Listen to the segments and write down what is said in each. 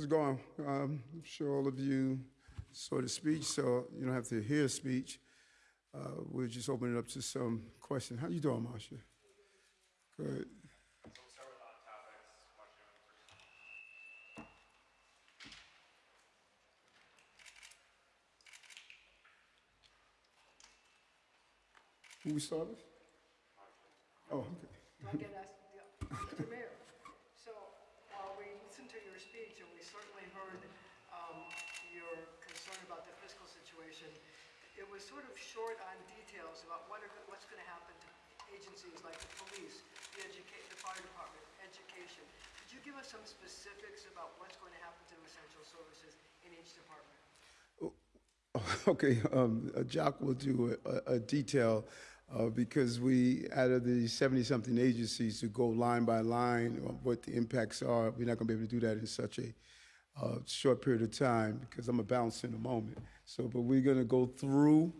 How's it going? Um, I'm sure all of you saw the speech, so you don't have to hear a speech. Uh, We'll just open it up to some questions. How you doing, Marcia? Good. Who we start with? Oh, okay. Do I get asked, yeah, Mr. Mayor, so while we listened to your speech, and we certainly heard um, your concern about the fiscal situation, it was sort of short on details about what are, what's going to happen to agencies like the police, the educate, the fire department, education. Could you give us some specifics about what's going to happen to essential services in each department? Okay, um, Jacques will do a, a detail, uh, because we, out of the seventy-something agencies, to go line by line on what the impacts are, we're not gonna be able to do that in such a, short period of time, because I'm gonna bounce in a moment. So, but we're gonna go through,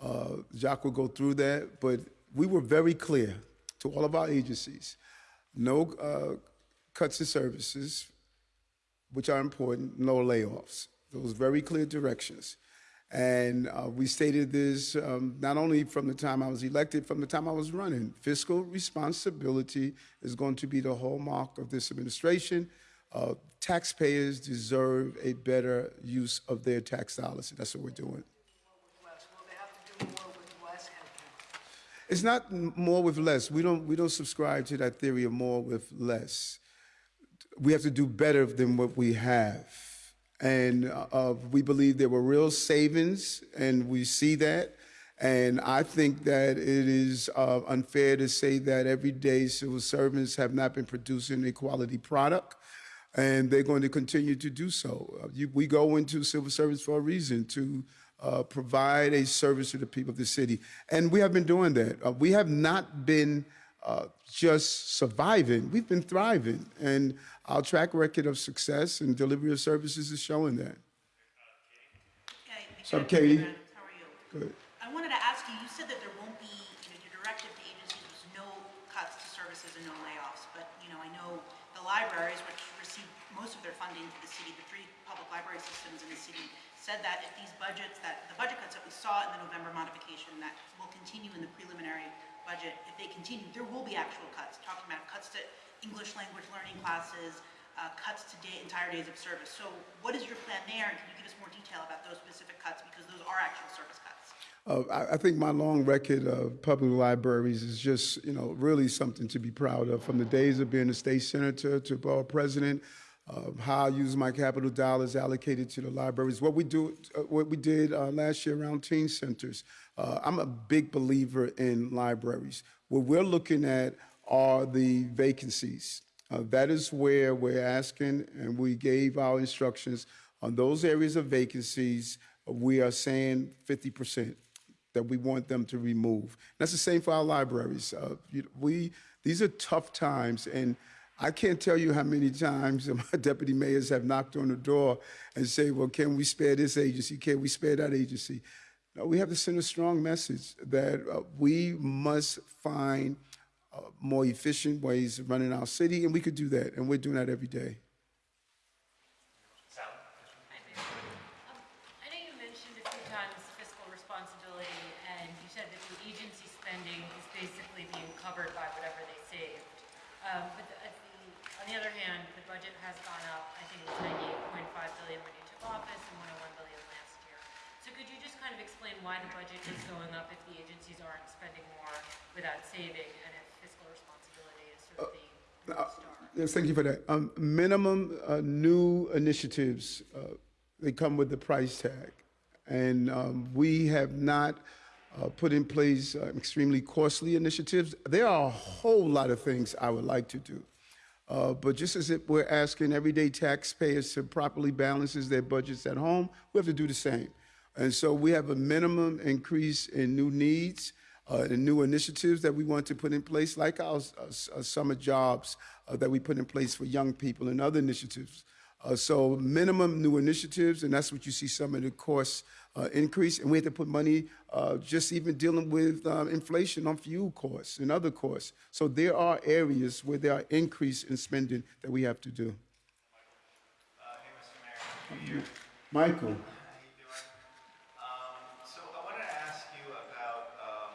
uh, Jacques will go through that, but we were very clear to all of our agencies, no, uh, cuts in services, which are important, no layoffs. Those very clear directions. And uh, we stated this um, not only from the time I was elected, from the time I was running. Fiscal responsibility is going to be the hallmark of this administration. Uh, taxpayers deserve a better use of their tax dollars. That's what we're doing. It's not more with less. We don't, we don't subscribe to that theory of more with less. We have to do better than what we have. And uh, we believe there were real savings, and we see that. And I think that it is uh, unfair to say that everyday civil servants have not been producing a quality product, and they're going to continue to do so. Uh, you, we go into civil service for a reason to uh, provide a service to the people of the city, and we have been doing that. Uh, we have not been uh, just surviving; we've been thriving, and our track record of success and delivery of services is showing that. Okay, What's up, Katie? How are you? Good. I wanted to ask you, you said that there won't be, you know, your directive to agencies was no cuts to services and no layoffs, but, you know, I know the libraries, which receive most of their funding to the city, the three public library systems in the city, said that if these budgets, that the budget cuts that we saw in the November modification that will continue in the preliminary budget, if they continue, there will be actual cuts, talking about cuts to English language learning classes, uh, cuts to day, entire days of service. So what is your plan there, and can you give us more detail about those specific cuts, because those are actual service cuts? Uh, I, I think my long record of public libraries is just, you know, really something to be proud of. From the days of being a state senator to borough president, uh, how I use my capital dollars allocated to the libraries. What we do, uh, what we did uh, last year around teen centers. Uh, I'm a big believer in libraries. What we're looking at are the vacancies. Uh, that is where we're asking, and we gave our instructions on those areas of vacancies. We are saying 50 percent that we want them to remove. That's the same for our libraries. Uh, you- we these are tough times, and I can't tell you how many times my deputy mayors have knocked on the door and say, "Well, can we spare this agency? Can we spare that agency?" No, we have to send a strong message that uh, we must find uh, more efficient ways of running our city, and we could do that, and we're doing that every day. Um, I know you mentioned a few times fiscal responsibility, and you said that the agency spending is basically being covered by whatever they saved. Um, But the- on the other hand, the budget has gone up, I think it was 98.5 billion when you took office and 101 billion last year. So could you just kind of explain why the budget is going up if the agencies aren't spending more without saving, and if fiscal responsibility is sort of the Star? Yes, thank you for that. Um, minimum uh, new initiatives, uh, they come with the price tag. And um, we have not uh, put in place uh, extremely costly initiatives. There are a whole lot of things I would like to do. Uh, but just as if we're asking everyday taxpayers to properly balance their budgets at home, we have to do the same. And so we have a minimum increase in new needs uh, and new initiatives that we want to put in place, like our uh, s- uh, summer jobs uh, that we put in place for young people and other initiatives. Uh, so minimum new initiatives, and that's what you see some of the costs uh, increase. And we had to put money uh, just even dealing with um, inflation on fuel costs and other costs. So there are areas where there are increase in spending that we have to do. Uh, Mr. Michael. How you doing? Um, so I wanted to ask you about, um,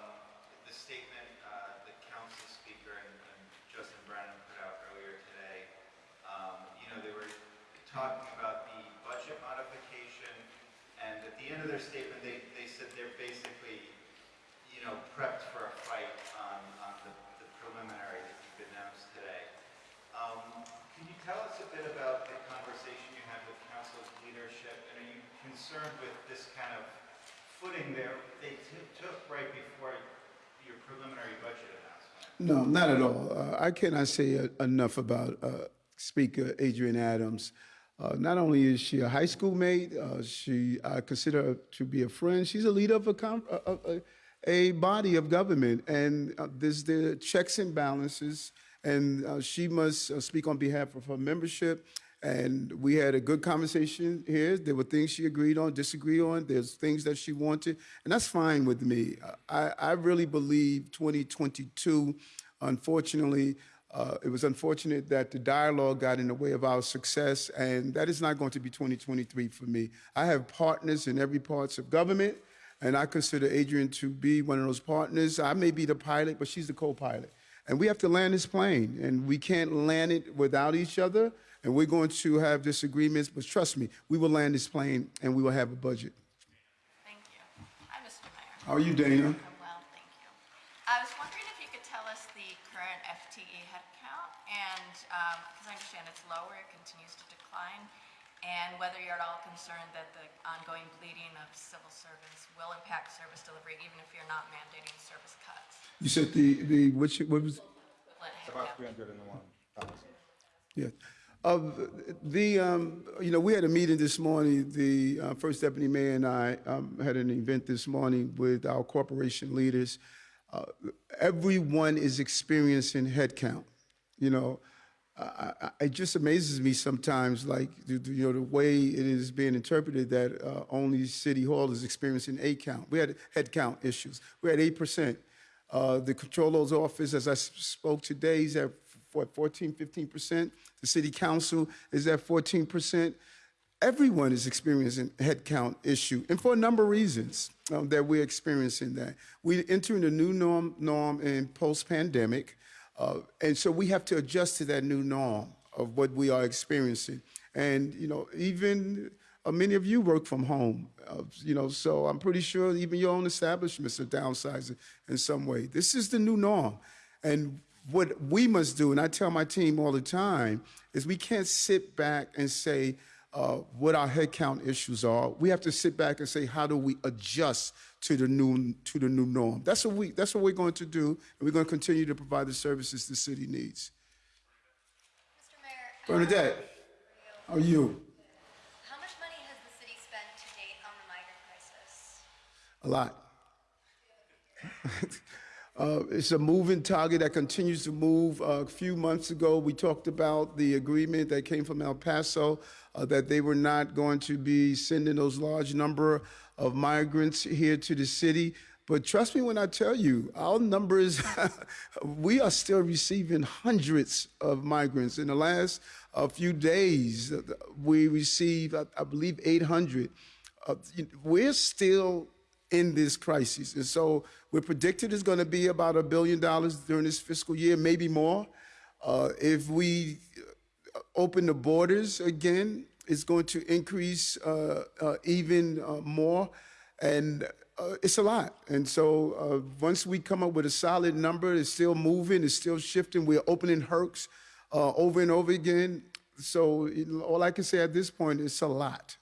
the statement, uh, the council speaker and, and Justin Brannan put out earlier today. Um, you know, they were talking about the budget modification, and at the end of their statement, they, they said they're basically, you know, prepped for a fight on, on the, the preliminary that you've announced today. Um, Can you tell us a bit about the conversation you had with council's leadership? And are you concerned with this kind of footing there they took right before your preliminary budget announcement? No, not at all. Uh, I cannot say uh, enough about uh, Speaker Adrienne Adams. Uh, not only is she a high school mate, uh, she I consider her to be a friend. She's a leader of a, a, body of government, and uh, there's the checks and balances, and she must speak on behalf of her membership. And we had a good conversation here. There were things she agreed on, disagreed on. There's things that she wanted, and that's fine with me. I, I really believe 2022, unfortunately, uh, it was unfortunate that the dialogue got in the way of our success, and that is not going to be 2023 for me. I have partners in every parts of government, and I consider Adrienne to be one of those partners. I may be the pilot, but she's the co-pilot. And we have to land this plane, and we can't land it without each other. And we're going to have disagreements, but trust me, we will land this plane, and we will have a budget. Thank you. Hi, Mr. Mayor. How are you, Dana? I'm well, thank you. I was wondering if you could tell us the current FTE headcount, and, um, because I understand it's lower, it continues to decline, and whether you're at all concerned that the ongoing bleeding of civil servants will impact service delivery, even if you're not mandating service cuts. You said the the which what was Equivalent About headcount. three hundred and one thousand. Yeah. Of the, um, you know, we had a meeting this morning. The uh, first deputy mayor and I um, had an event this morning with our corporation leaders. Uh, everyone is experiencing headcount. You know, I, I, it just amazes me sometimes, like you know, the way it is being interpreted that uh, only City Hall is experiencing a count. We had headcount issues. We had eight percent. Uh, the controller's office, as I spoke today, is at what 14, 15 percent. The city council is at 14 percent. Everyone is experiencing headcount issue, and for a number of reasons um, that we're experiencing that. We're entering a new norm, norm in post-pandemic, uh, and so we have to adjust to that new norm of what we are experiencing. And you know, even uh, many of you work from home, uh, you know, so I'm pretty sure even your own establishments are downsizing in some way. This is the new norm, and what we must do, and I tell my team all the time, is we can't sit back and say uh, what our headcount issues are. We have to sit back and say, how do we adjust to the new to the new norm? That's what we that's what we're going to do, and we're going to continue to provide the services the city needs. Mr. Mayor. Bernadette, how are you? How much money has the city spent to date on the migrant crisis? A lot. Uh, It's a moving target that continues to move. Uh, A few months ago, we talked about the agreement that came from El Paso, uh, that they were not going to be sending those large number of migrants here to the city. But trust me when I tell you, our numbers, we are still receiving hundreds of migrants. In the last uh, few days, uh, we received, I I believe, 800. Uh, We're still in this crisis. And so we're predicted it's going to be about a billion dollars during this fiscal year, maybe more. Uh, if we uh, open the borders again, it's going to increase uh, uh, even uh, more. And uh, it's a lot. And so once we come up with a solid number, it's still moving, it's still shifting. We're opening Hercs uh, over and over again. So all I can say at this point is a lot.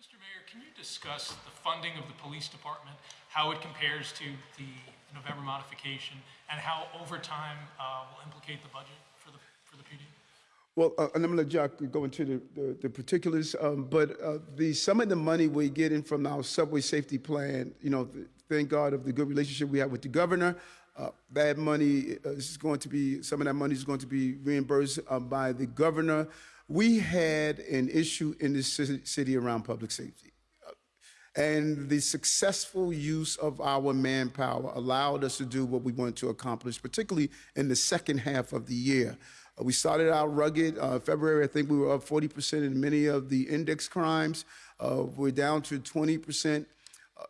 Mr. Mayor, can you discuss the funding of the police department, how it compares to the November modification, and how overtime uh, will implicate the budget for the, for the PD? Well, uh, and I'm going to Jack go into the, the, the particulars, um, but uh, the some of the money we're getting from our subway safety plan, you know, th- thank God of the good relationship we have with the governor. Uh, that money is going to be some of that money is going to be reimbursed uh, by the governor. We had an issue in this city around public safety. And the successful use of our manpower allowed us to do what we wanted to accomplish, particularly in the second half of the year. Uh, we started out rugged. Uh, February, I think we were up 40% in many of the index crimes. Uh, we're down to 20%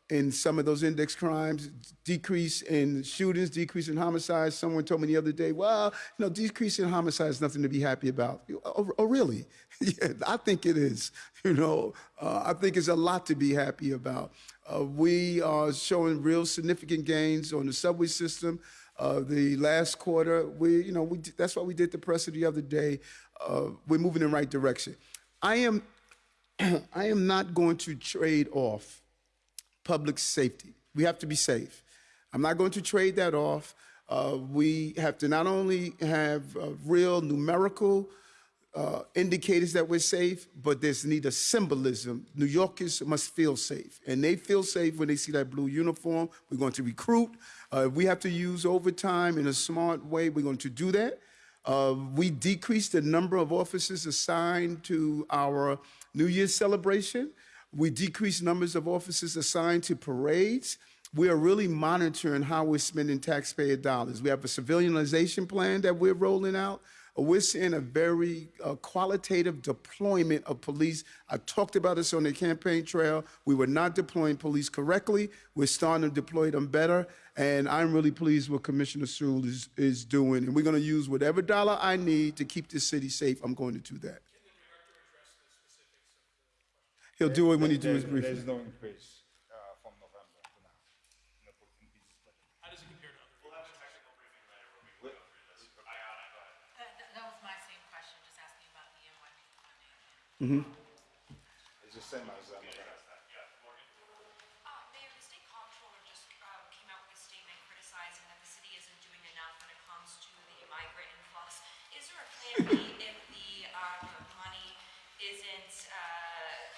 in some of those index crimes, decrease in shootings, decrease in homicides. Someone told me the other day, well, you know, decrease in homicides nothing to be happy about. Oh, oh really? yeah, I think it is. You know, uh, I think it's a lot to be happy about. Uh, we are showing real significant gains on the subway system. Uh, the last quarter, we, you know, we, that's why we did the presser the other day. Uh, we're moving in the right direction. I am, I am not going to trade off public safety. We have to be safe. I'm not going to trade that off. Uh, we have to not only have uh, real numerical uh, indicators that we're safe, but there's need a symbolism. New Yorkers must feel safe, and they feel safe when they see that blue uniform. We're going to recruit. Uh, we have to use overtime in a smart way. We're going to do that. Uh, we decreased the number of officers assigned to our New Year's celebration. We decreased numbers of officers assigned to parades. We are really monitoring how we're spending taxpayer dollars. We have a civilianization plan that we're rolling out. We're seeing a very uh, qualitative deployment of police. I talked about this on the campaign trail. We were not deploying police correctly. We're starting to deploy them better. And I'm really pleased what Commissioner Sewell is, is doing. And we're going to use whatever dollar I need to keep this city safe. I'm going to do that. He'll do it when he do his There's- briefing. There's no increase uh, from November to now. in the police budget. How does it compare to other agencies? That, that- that was my same question, just asking about the NYPD funding. It's the same as uh, November. Uh, Mayor, the state comptroller just um, came out with a statement criticizing that the city isn't doing enough when it comes to the migrant influx. Is there a plan B if the um, money isn't uh,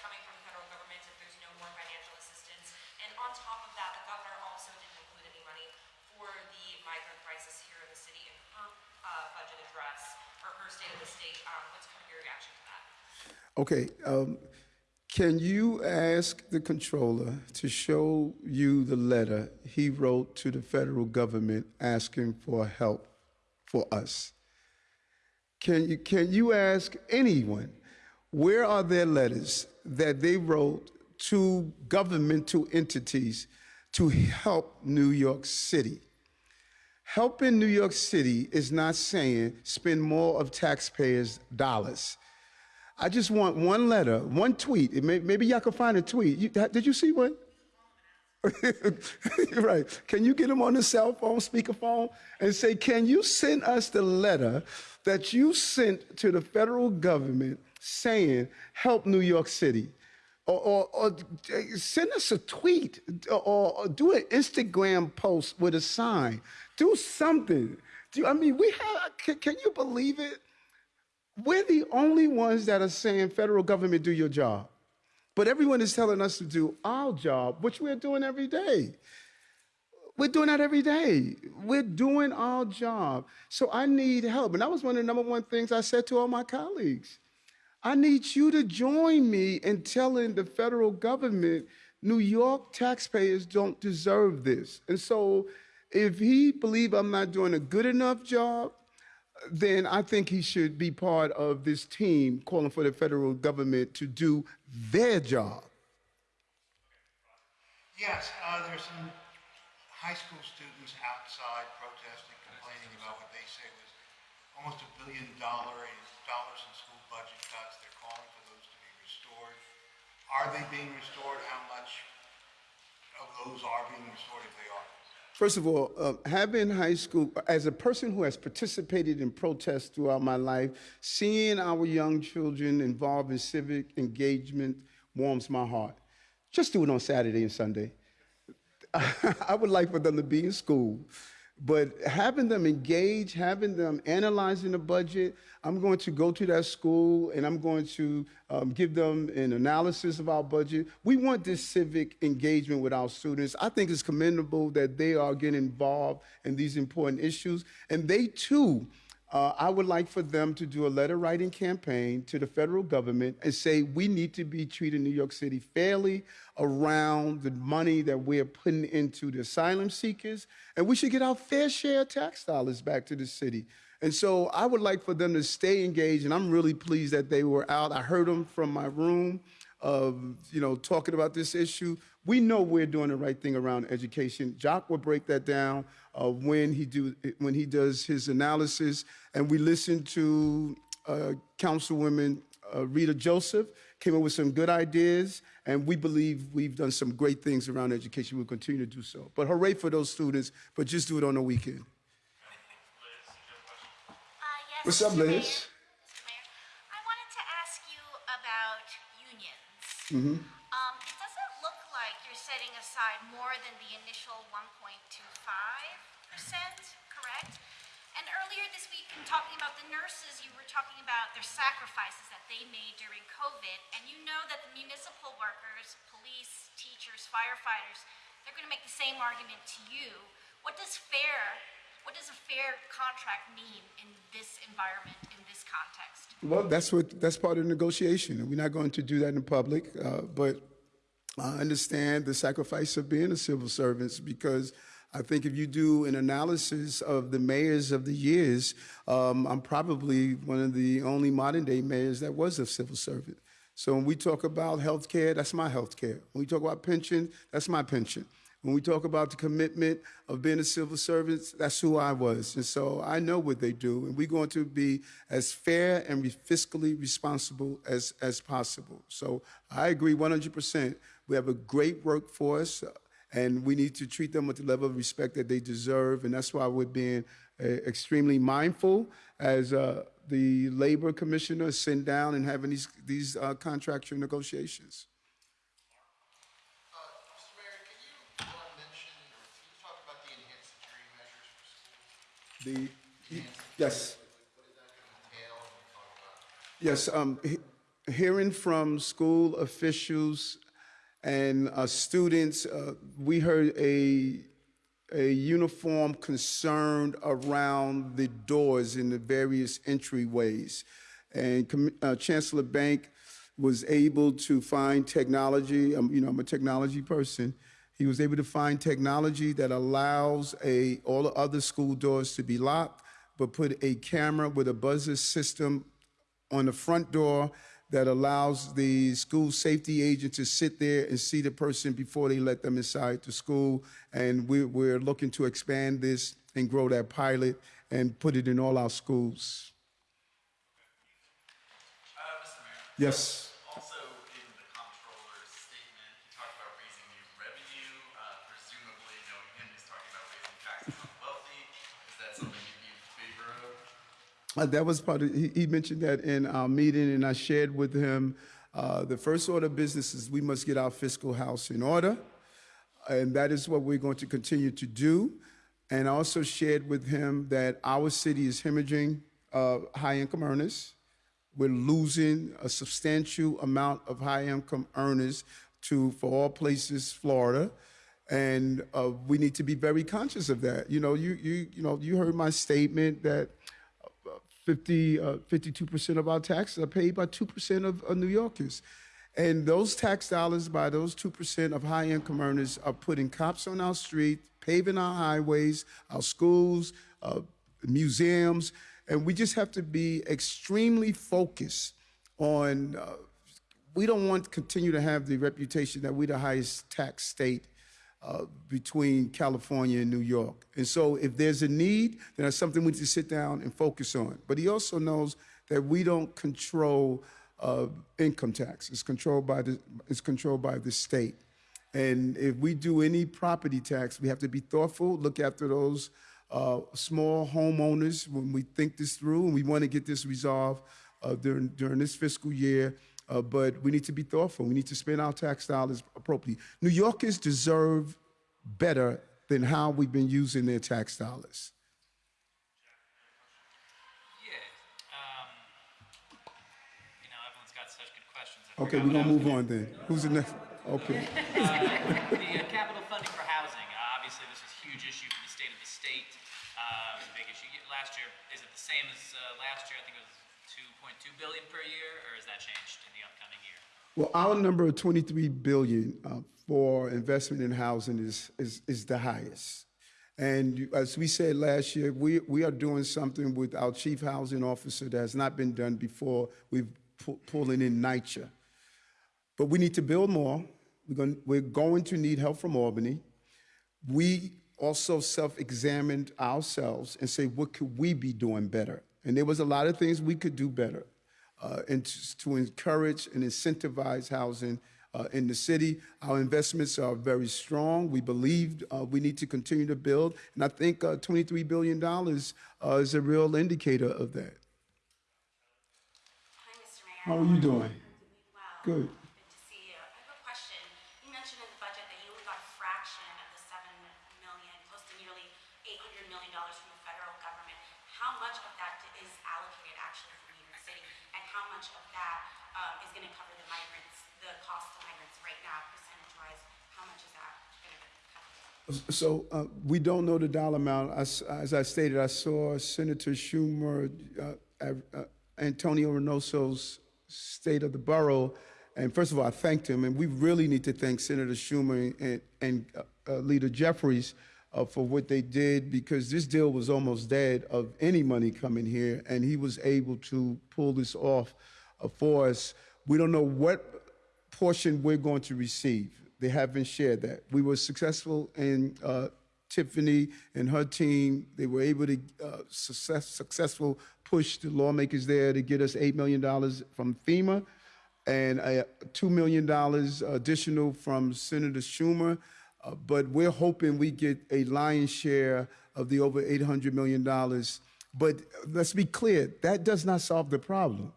coming from the federal government, if there's no more financial assistance? And on top of that, the governor also didn't include any money for the migrant crisis here in the city in her uh, budget address, or her of the state. Um, What's kind of your reaction to that? Okay, um, can you ask the controller to show you the letter he wrote to the federal government asking for help for us? Can you, can you ask anyone, where are their letters that they wrote to governmental entities to help New York City? Helping New York City is not saying spend more of taxpayers' dollars. I just want one letter, one tweet. May, maybe y'all can find a tweet. You, did you see one? right. Can you get them on the cell phone, speakerphone, and say, can you send us the letter that you sent to the federal government saying, help New York City? Or, or, or eh, send us a tweet or, or do an Instagram post with a sign. Do something. Do you, I mean, we have, can, can you believe it? We're the only ones that are saying, federal government, do your job. But everyone is telling us to do our job, which we're doing every day. We're doing that every day. We're doing our job. So I need help. And that was one of the number one things I said to all my colleagues. I need you to join me in telling the federal government New York taxpayers don't deserve this. And so if he believe I'm not doing a good enough job, then I think he should be part of this team calling for the federal government to do their job. Yes, uh, there's some high school students outside protesting, complaining about what they say was almost a billion dollar in dollars in school budget cuts. They're calling for those to be restored. Are they being restored? How much of those are being restored if they are? First of all, uh, having high school, as a person who has participated in protests throughout my life, seeing our young children involved in civic engagement warms my heart. Just do it on Saturday and Sunday. I would like for them to be in school. But having them engage, having them analyzing the budget, I'm going to go to that school and I'm going to um, give them an analysis of our budget. We want this civic engagement with our students. I think it's commendable that they are getting involved in these important issues. And they too, uh, I would like for them to do a letter writing campaign to the federal government and say we need to be treating New York City fairly around the money that we're putting into the asylum seekers, and we should get our fair share of tax dollars back to the city. And so I would like for them to stay engaged, and I'm really pleased that they were out. I heard them from my room, of you know, talking about this issue. We know we're doing the right thing around education. Jacques will break that down uh, when he do when he does his analysis, and we listened to uh, Councilwoman uh, Rita Joseph came up with some good ideas, and we believe we've done some great things around education. We'll continue to do so. But hooray for those students, but just do it on the weekend. Uh, yes, What's up, Liz? Mayor. Mayor, I wanted to ask you about unions. Mm-hmm. Um, it doesn't look like you're setting aside more than the initial 1.25%, correct? And earlier this week, in talking about the nurses, you were talking about their sacrifices that they made during COVID, and you know that the municipal workers, police, teachers, firefighters, they're going to make the same argument to you. What does fair, what does a fair contract mean in this environment, in this context? Well, that's what that's part of the negotiation, and we're not going to do that in public. Uh, but I understand the sacrifice of being a civil servant because I think if you do an analysis of the mayors of the years, um, I'm probably one of the only modern day mayors that was a civil servant. So when we talk about health care, that's my health care. When we talk about pension, that's my pension. When we talk about the commitment of being a civil servant, that's who I was. And so I know what they do. And we're going to be as fair and fiscally responsible as, as possible. So I agree 100%. We have a great workforce, and we need to treat them with the level of respect that they deserve. And that's why we're being uh, extremely mindful as uh, the labor commissioner is sitting down and having these, these uh, contractual negotiations. Uh, Mayor, can you uh, mention, or can you talk about the enhanced security measures for schools? The, yes. What is that going to entail, and talk about? Yes, um, he- hearing from school officials and uh, students, uh, we heard a, a uniform concern around the doors in the various entryways. And uh, Chancellor Bank was able to find technology, um, you know, I'm a technology person. He was able to find technology that allows a, all the other school doors to be locked, but put a camera with a buzzer system on the front door that allows the school safety agent to sit there and see the person before they let them inside the school. And we're, we're looking to expand this and grow that pilot and put it in all our schools. Uh, Mr. Mayor. Yes. Also, in the comptroller's statement, he talked about raising new revenue. Uh, presumably, knowing him, he's talking about raising taxes on the wealthy. Is that something you'd be in favor of? Uh, that was part of, he, he mentioned that in our meeting, and I shared with him uh, the first order of business is we must get our fiscal house in order, and that is what we're going to continue to do. And I also shared with him that our city is hemorrhaging uh, high income earners. We're losing a substantial amount of high income earners to, for all places, Florida. And uh, we need to be very conscious of that. You know, you, you, you know, you heard my statement that 50, uh, 52% of our taxes are paid by 2% of, of New Yorkers. And those tax dollars by those 2% of high income earners are putting cops on our street, paving our highways, our schools, uh, museums. And we just have to be extremely focused on, uh, we don't want to continue to have the reputation that we're the highest tax state uh, between California and New York. And so if there's a need, then that's something we need to sit down and focus on. But he also knows that we don't control uh, income tax. It's controlled by the it's controlled by the state. And if we do any property tax, we have to be thoughtful, look after those uh, small homeowners when we think this through, and we want to get this resolved uh, during during this fiscal year. Uh, but we need to be thoughtful. We need to spend our tax dollars appropriately. New Yorkers deserve better than how we've been using their tax dollars. Yeah. Um, you know, everyone's got such good questions. I Okay, we're I gonna move on then. Who's the next? Okay. the uh, capital funding for housing. Uh, obviously, this is a huge issue for the state of the state. Uh, big issue last year. Is it the same as uh, last year? I think it was 2.2 billion per year, or has that changed in the upcoming year? Well, our number of 23 billion uh, for investment in housing is, is, is the highest. And as we said last year, we, we are doing something with our chief housing officer that has not been done before. We've pu- pulling in NYCHA. But we need to build more. We're going, we're going to need help from Albany. We also self-examined ourselves and say, what could we be doing better? And there was a lot of things we could do better uh, and to, encourage and incentivize housing uh, in the city. Our investments are very strong. We believe uh, we need to continue to build. And I think uh, $23 billion uh, is a real indicator of that. Hi, Mr. Mayor. How are you doing? Good. Good to see you. I have a question. You mentioned in the budget that you only got a fraction of the seven million, close to nearly eight hundred million dollars from the federal government. How much of that is allocated actually for New York City? And how much of that um, is gonna cover the migrants, the cost of migrants right now, percentage-wise? How much is that gonna cover? So uh, we don't know the dollar amount. As, as I stated, I saw Senator Schumer, uh, uh, Antonio Reynoso's State of the Borough, and first of all, I thanked him, and we really need to thank Senator Schumer and, and uh, uh, Leader Jeffries uh, for what they did because this deal was almost dead of any money coming here, and he was able to pull this off for us. We don't know what portion we're going to receive. They haven't shared that. We were successful in uh, Tiffany and her team. They were able to uh, success, successful push the lawmakers there to get us $8 million from FEMA and uh, $2 million additional from Senator Schumer. Uh, but we're hoping we get a lion's share of the over $800 million. But let's be clear, that does not solve the problem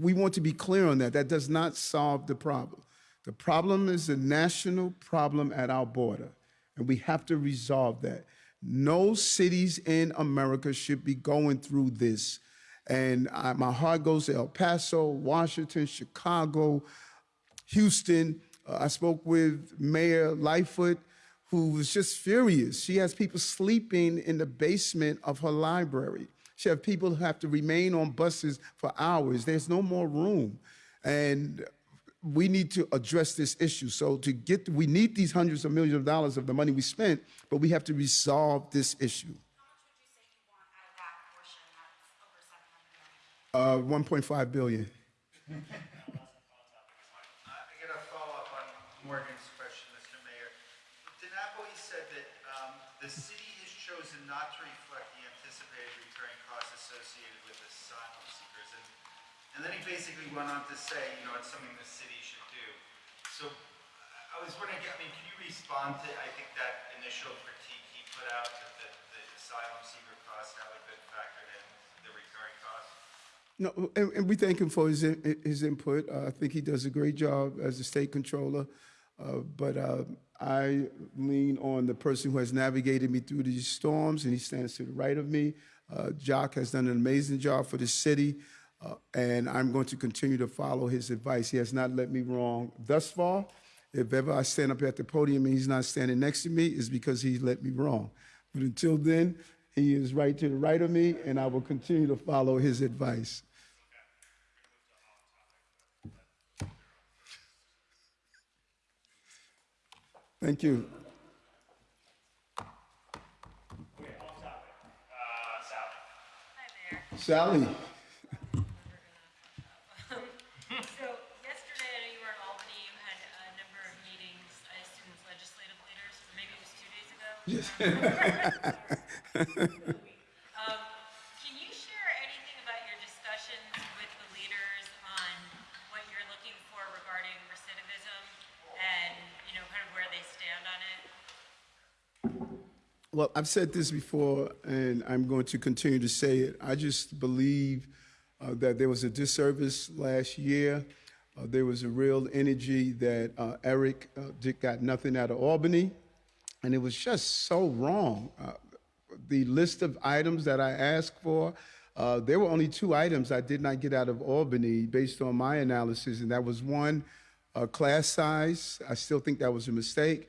we want to be clear on that. That does not solve the problem. The problem is a national problem at our border, and we have to resolve that. No cities in America should be going through this. And I, my heart goes to El Paso, Washington, Chicago, Houston. Uh, I spoke with Mayor Lightfoot, who was just furious. She has people sleeping in the basement of her library. Has people who have to remain on buses for hours. There's no more room. And we need to address this issue. So to get, we need these hundreds of millions of dollars of the money we spent, but we have to resolve this issue. Uh, 1.5 billion. Uh, I got a follow-up on Morgan's question, Mr. Mayor. DiNapoli said that um, the city has chosen not to reflect the anticipated recurring costs associated with asylum seekers. And, and then he basically went on to say, you know, it's something the city should do. So I was wondering, I mean, can you respond to, I think, that initial critique he put out, that the, the asylum seeker costs haven't been factored in, the recurring costs? No, and, and we thank him for his, his input. Uh, I think he does a great job as the state controller. Uh, but uh, I lean on the person who has navigated me through these storms, and he stands to the right of me. Uh, Jacques has done an amazing job for the city, uh, and I'm going to continue to follow his advice. He has not let me wrong thus far. If ever I stand up at the podium and he's not standing next to me, it's because he let me wrong. But until then, he is right to the right of me, and I will continue to follow his advice. Thank you. Sally. So yesterday, I know you were in Albany, you had a number of meetings, I assume with legislative leaders, or maybe it was two Um, Can you share anything about your discussions with the leaders on what you're looking for regarding recidivism and, you know, kind of where they stand on it? Well, I've said this before, and I'm going to continue to say it. I just believe uh, that there was a disservice last year. Uh, there was a real energy that uh, Eric uh, got nothing out of Albany, and it was just so wrong. Uh, the list of items that I asked for, uh, there were only two items I did not get out of Albany based on my analysis, and that was one, uh, class size. I still think that was a mistake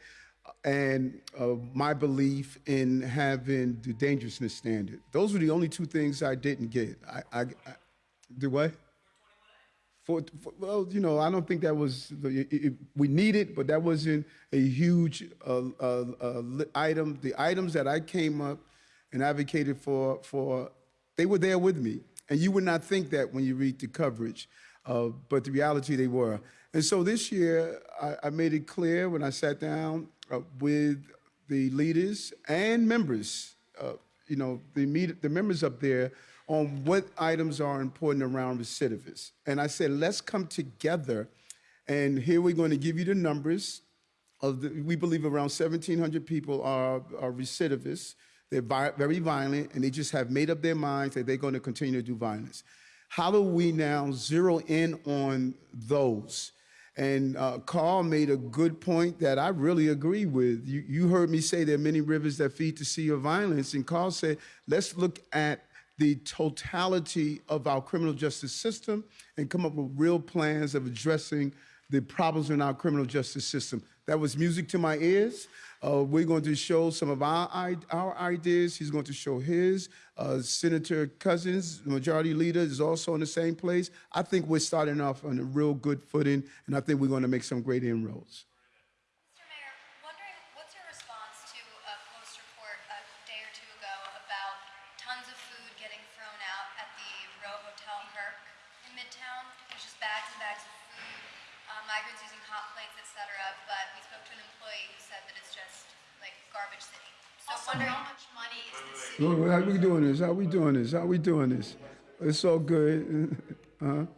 and uh, my belief in having the dangerousness standard. Those were the only two things I didn't get. I, I, I do what? For, for well, you know, I don't think that was the, it, it- we needed, but that wasn't a huge uh, uh, uh, item. The items that I came up and advocated for, for they were there with me, and you would not think that when you read the coverage, uh, but the reality they were. And so this year, I, I made it clear when I sat down uh, with the leaders and members, uh, you know, the the members up there on what items are important around recidivists. And I said, let's come together, and here we're going to give you the numbers of the, we believe around 1,700 people are, are recidivists. They're vi- very violent, and they just have made up their minds that they're going to continue to do violence. How do we now zero in on those? And uh, Carl made a good point that I really agree with. You, you heard me say there are many rivers that feed the sea of violence, and Carl said, let's look at the totality of our criminal justice system and come up with real plans of addressing the problems in our criminal justice system. That was music to my ears. Uh, we're going to show some of our, our ideas. He's going to show his. Uh, Senator Cousins, the majority leader, is also in the same place. I think we're starting off on a real good footing, and I think we're going to make some great inroads. Mr. Mayor, wondering, what's your response to a Post report a day or two ago about tons of food getting thrown out at the Row Hotel Herc in Midtown? There's just bags and bags of food, uh, migrants using hot plates, et cetera, but we spoke to an employee who said that it's just like garbage city. So wondering. how much money is the city? Well, How we doing this? How we doing this? How we doing this? It's all good. responses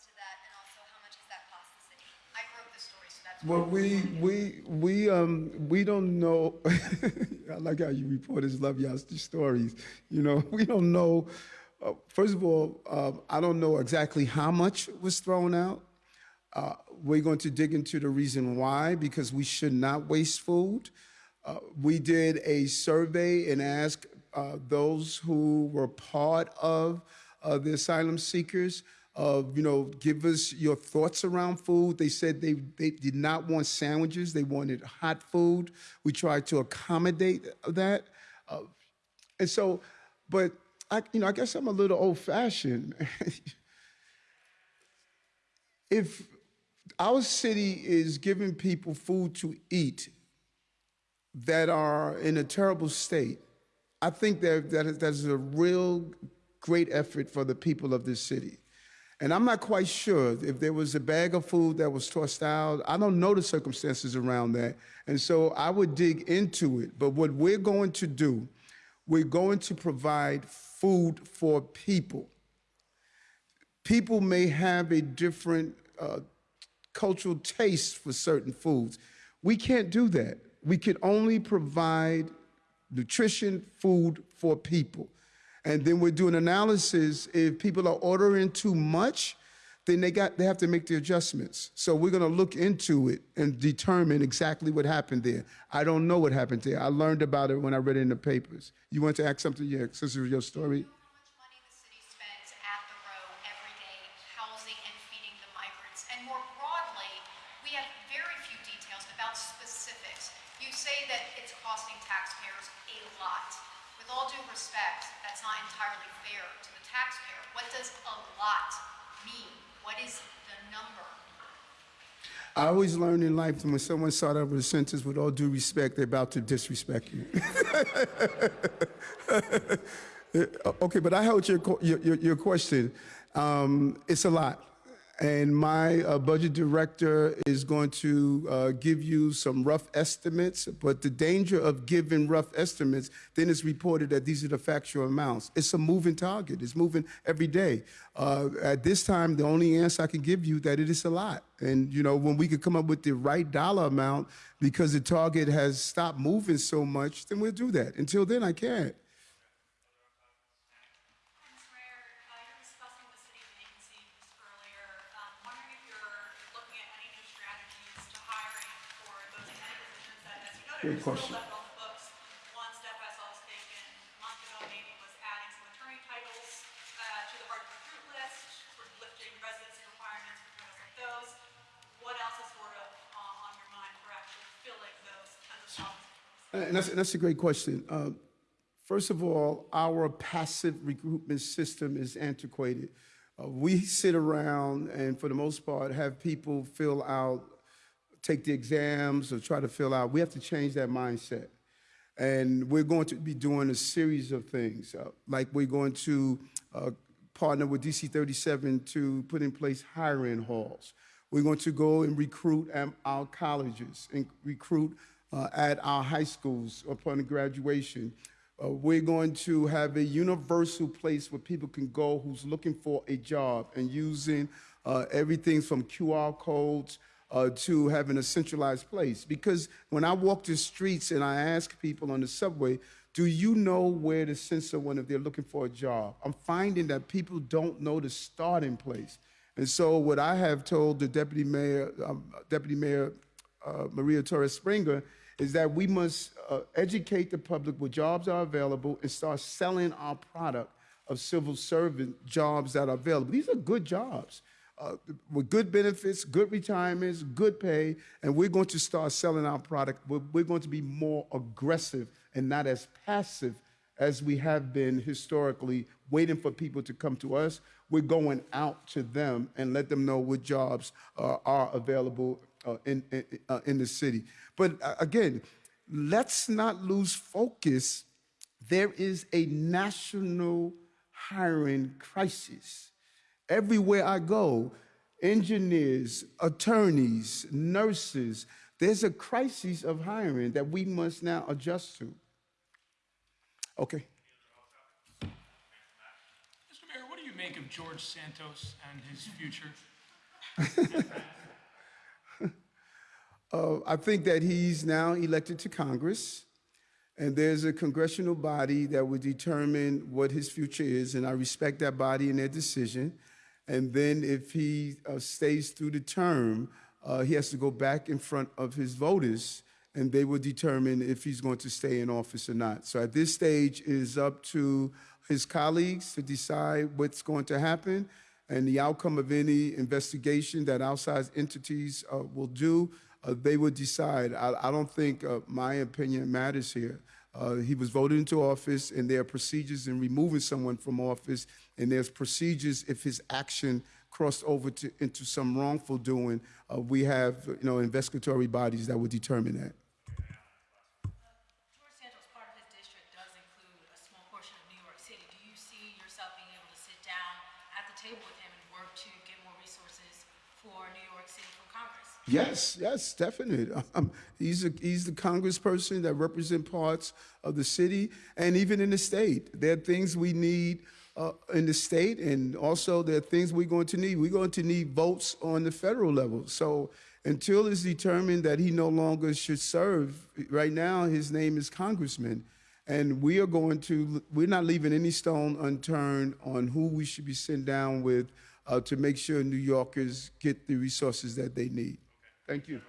to that, and also how much has that cost the city? I wrote the story, so that's. Well, we we we um we don't know. I like how you reporters love y'all stories. You know, we don't know. Uh, first of all, uh, I don't know exactly how much was thrown out. Uh, we're going to dig into the reason why because we should not waste food. Uh, we did a survey and asked uh, those who were part of uh, the asylum seekers, you know, give us your thoughts around food. They said they, they did not want sandwiches, they wanted hot food. We tried to accommodate that. Uh, and so, but I, you know, I guess I'm a little old fashioned. if our city is giving people food to eat that are in a terrible state, I think that, that is, that's a real great effort for the people of this city. And I'm not quite sure if there was a bag of food that was tossed out. I don't know the circumstances around that. And so I would dig into it. But what we're going to do, we're going to provide food for people people may have a different uh, cultural taste for certain foods. We can't do that. We could only provide nutrition food for people. And then we're doing analysis. If people are ordering too much, then they got they have to make the adjustments. So we're going to look into it and determine exactly what happened there. I don't know what happened there. I learned about it when I read it in the papers. You want to ask something? Yeah, was your story. How much money the city spends at the row every day housing and feeding the migrants? And more broadly, we have very few details about specifics. You say that it's costing taxpayers a lot. With all due respect, that's not entirely fair to the taxpayer. What does a lot mean? What is the number? I always learn in life that when someone starts out with a sentence, with all due respect, they're about to disrespect you. okay, but I your, your, your, your question. Um, it's a lot. And my uh, budget director is going to uh, give you some rough estimates, but the danger of giving rough estimates, then it's reported that these are the factual amounts. It's a moving target. It's moving every day. Uh, at this time, the only answer I can give you that it is a lot. And you know, when we could come up with the right dollar amount, because the target has stopped moving so much, then we'll do that. Until then, I can't. Mr. Mayor, uh, you were discussing the city vacancies earlier. Um, wondering if you're looking at any new strategies to hiring for those many positions that, as you noted, Great are still question. left on the books. One step I saw was taken a month ago, maybe, was adding some attorney titles uh, to the hard to recruit list, sort of lifting residency requirements for titles like those. What else is sort of uh, on your mind for actually filling of jobs? And that's, that's a great question. Uh, first of all, our passive recruitment system is antiquated. Uh, we sit around and, for the most part, have people fill out, take the exams or try to fill out. We have to change that mindset. And we're going to be doing a series of things, uh, like we're going to uh, partner with DC 37 to put in place hiring halls. We're going to go and recruit at our colleges and recruit uh, at our high schools upon graduation. Uh, we're going to have a universal place where people can go who's looking for a job and using uh, everything from QR codes uh, to having a centralized place. Because when I walk the streets and I ask people on the subway, do you know where to send someone if they're looking for a job? I'm finding that people don't know the starting place. And so what I have told the deputy mayor, um, deputy mayor uh, Maria Torres Springer, is that we must uh, educate the public where jobs are available and start selling our product of civil servant jobs that are available. These are good jobs uh, with good benefits, good retirements, good pay, and we're going to start selling our product. We're, we're going to be more aggressive and not as passive as we have been historically, waiting for people to come to us. We're going out to them and let them know what jobs uh, are available uh, in, in, uh, in the city. But uh, again, let's not lose focus. There is a national hiring crisis. Everywhere I go, engineers, attorneys, nurses, there's a crisis of hiring that we must now adjust to. Okay. Mr. Mayor, what do you make of George Santos and his future? Uh, I think that he's now elected to Congress, and there's a congressional body that will determine what his future is, and I respect that body and their decision. And then if he uh, stays through the term, uh, he has to go back in front of his voters, and they will determine if he's going to stay in office or not. So at this stage, it is up to his colleagues to decide what's going to happen and the outcome of any investigation that outside entities uh, will do uh, they will decide. I, I don't think uh, my opinion matters here. Uh, he was voted into office, and there are procedures in removing someone from office, and there's procedures if his action crossed over to, into some wrongful doing. Uh, we have, you know, investigatory bodies that would determine that. George Santos, part of his district does include a small portion of New York City. Do you see yourself being able to sit down at the table with him and work to get more resources for New York City from Congress? Yes, yes, definitely. Um, he's, a, he's the congressperson that represents parts of the city and even in the state. There are things we need uh, in the state, and also there are things we're going to need. We're going to need votes on the federal level. So until it's determined that he no longer should serve, right now his name is Congressman. And we are going to, we're not leaving any stone unturned on who we should be sitting down with uh, to make sure New Yorkers get the resources that they need. Thank you.